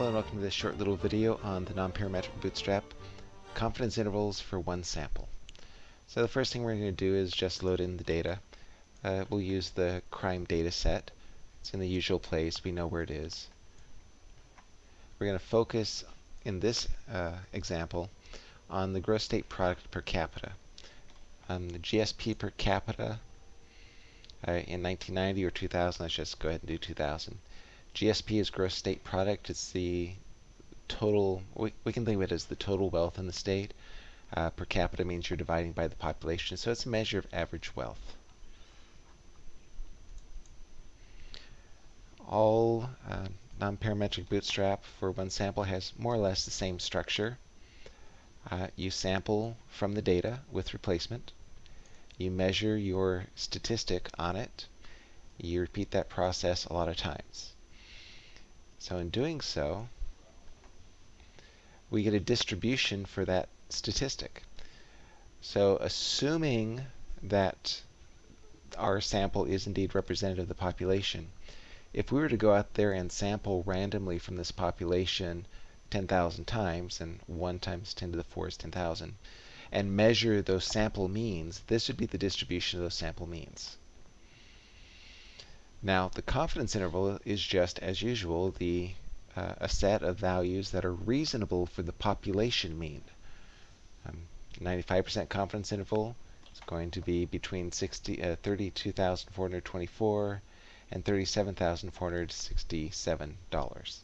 Hello and welcome to this short little video on the nonparametric bootstrap confidence intervals for one sample. So the first thing we're going to do is just load in the data. Uh, we'll use the crime data set. It's in the usual place. We know where it is. We're going to focus in this uh, example on the gross state product per capita. Um, the GSP per capita uh, in 1990 or 2000, let's just go ahead and do 2000. GSP is gross state product. It's the total, we, we can think of it as the total wealth in the state. Uh, per capita means you're dividing by the population, so it's a measure of average wealth. All uh, nonparametric bootstrap for one sample has more or less the same structure. Uh, you sample from the data with replacement. You measure your statistic on it. You repeat that process a lot of times. So in doing so, we get a distribution for that statistic. So assuming that our sample is indeed representative of the population, if we were to go out there and sample randomly from this population 10,000 times, and 1 times 10 to the 4 is 10,000, and measure those sample means, this would be the distribution of those sample means. Now, the confidence interval is just, as usual, the uh, a set of values that are reasonable for the population mean. 95% um, confidence interval is going to be between 60, uh, 32,424 and $37,467.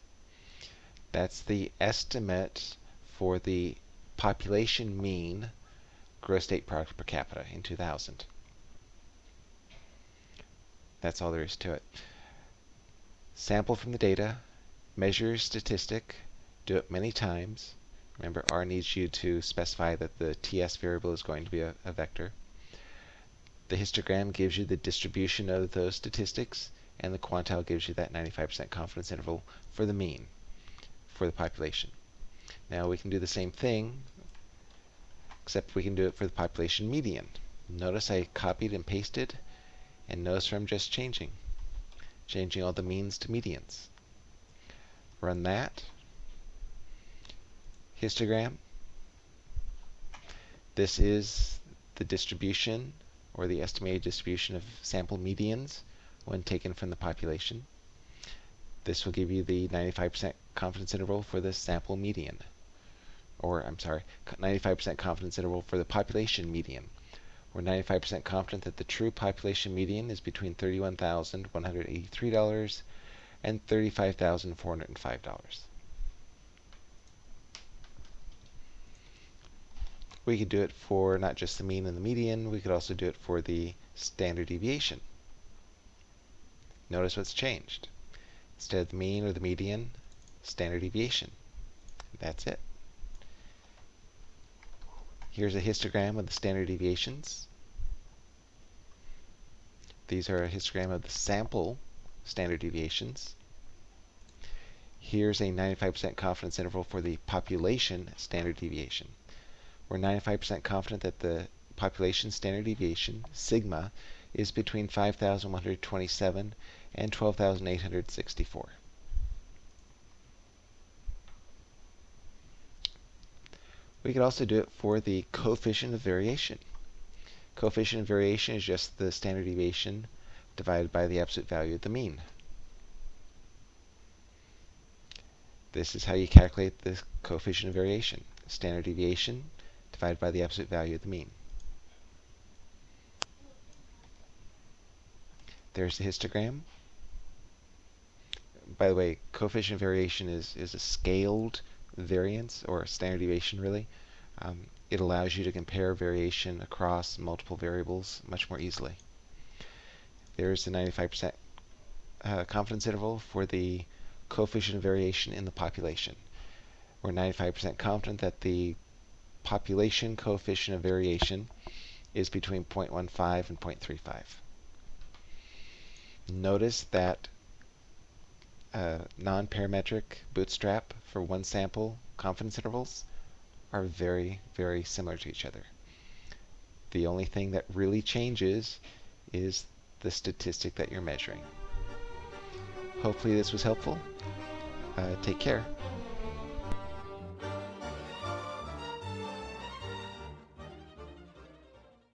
That's the estimate for the population mean gross state product per capita in 2000. That's all there is to it. Sample from the data, measure statistic, do it many times. Remember, R needs you to specify that the TS variable is going to be a, a vector. The histogram gives you the distribution of those statistics, and the quantile gives you that 95% confidence interval for the mean for the population. Now we can do the same thing, except we can do it for the population median. Notice I copied and pasted and notice where I'm just changing. Changing all the means to medians. Run that. Histogram. This is the distribution or the estimated distribution of sample medians when taken from the population. This will give you the 95% confidence interval for the sample median. Or, I'm sorry, 95% confidence interval for the population median. We're 95% confident that the true population median is between $31,183 and $35,405. We could do it for not just the mean and the median, we could also do it for the standard deviation. Notice what's changed. Instead of the mean or the median, standard deviation. That's it. Here's a histogram of the standard deviations. These are a histogram of the sample standard deviations. Here's a 95% confidence interval for the population standard deviation. We're 95% confident that the population standard deviation, sigma, is between 5,127 and 12,864. We could also do it for the coefficient of variation. Coefficient of variation is just the standard deviation divided by the absolute value of the mean. This is how you calculate the coefficient of variation. Standard deviation divided by the absolute value of the mean. There's the histogram. By the way, coefficient of variation is, is a scaled variance, or standard deviation really. Um, it allows you to compare variation across multiple variables much more easily. There's the 95% uh, confidence interval for the coefficient of variation in the population. We're 95% confident that the population coefficient of variation is between 0.15 and 0.35. Notice that non-parametric bootstrap for one sample confidence intervals are very, very similar to each other. The only thing that really changes is the statistic that you're measuring. Hopefully this was helpful. uh, take care.